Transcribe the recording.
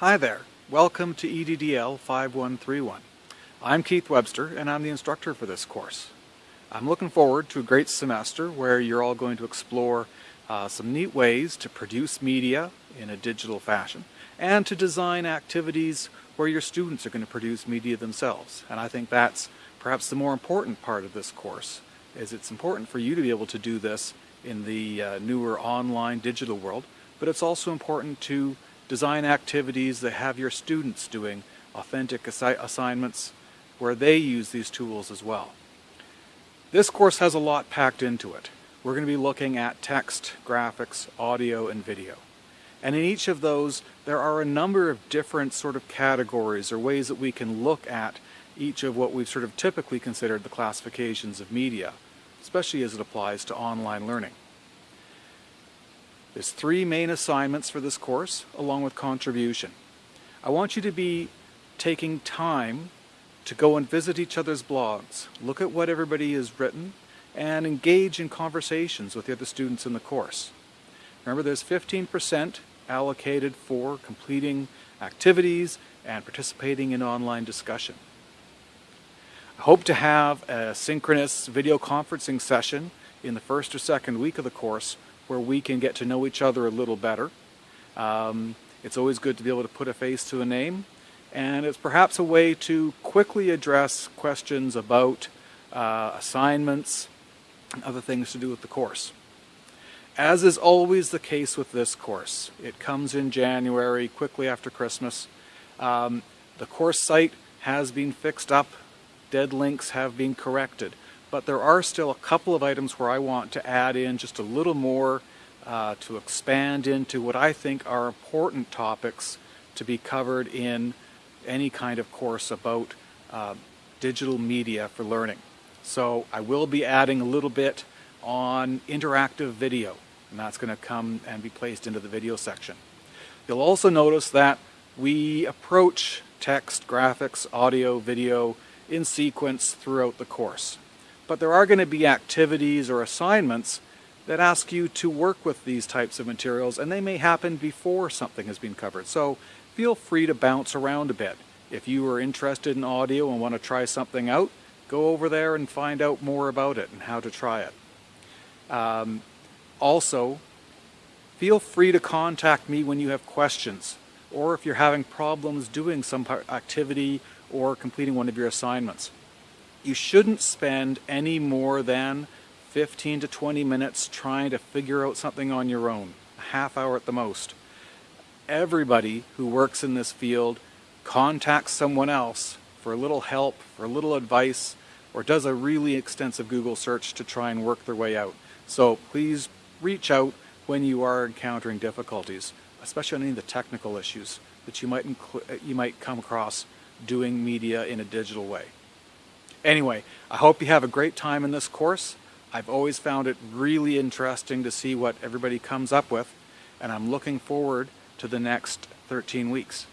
Hi there, welcome to EDDL 5131. I'm Keith Webster and I'm the instructor for this course. I'm looking forward to a great semester where you're all going to explore uh, some neat ways to produce media in a digital fashion and to design activities where your students are going to produce media themselves. And I think that's perhaps the more important part of this course, is it's important for you to be able to do this in the uh, newer online digital world, but it's also important to design activities that have your students doing authentic assi assignments where they use these tools as well. This course has a lot packed into it. We're going to be looking at text, graphics, audio, and video. And in each of those, there are a number of different sort of categories or ways that we can look at each of what we've sort of typically considered the classifications of media, especially as it applies to online learning. There's three main assignments for this course, along with contribution. I want you to be taking time to go and visit each other's blogs, look at what everybody has written, and engage in conversations with the other students in the course. Remember, there's 15% allocated for completing activities and participating in online discussion. I hope to have a synchronous video conferencing session in the first or second week of the course where we can get to know each other a little better. Um, it's always good to be able to put a face to a name and it's perhaps a way to quickly address questions about uh, assignments other things to do with the course. As is always the case with this course, it comes in January, quickly after Christmas. Um, the course site has been fixed up dead links have been corrected. But there are still a couple of items where I want to add in just a little more uh, to expand into what I think are important topics to be covered in any kind of course about uh, digital media for learning. So I will be adding a little bit on interactive video, and that's going to come and be placed into the video section. You'll also notice that we approach text, graphics, audio, video in sequence throughout the course. But there are going to be activities or assignments that ask you to work with these types of materials and they may happen before something has been covered. So feel free to bounce around a bit. If you are interested in audio and want to try something out, go over there and find out more about it and how to try it. Um, also, feel free to contact me when you have questions or if you're having problems doing some activity or completing one of your assignments. You shouldn't spend any more than 15 to 20 minutes trying to figure out something on your own, a half hour at the most. Everybody who works in this field contacts someone else for a little help, for a little advice, or does a really extensive Google search to try and work their way out. So please reach out when you are encountering difficulties, especially on any of the technical issues that you might, you might come across doing media in a digital way. Anyway, I hope you have a great time in this course. I've always found it really interesting to see what everybody comes up with, and I'm looking forward to the next 13 weeks.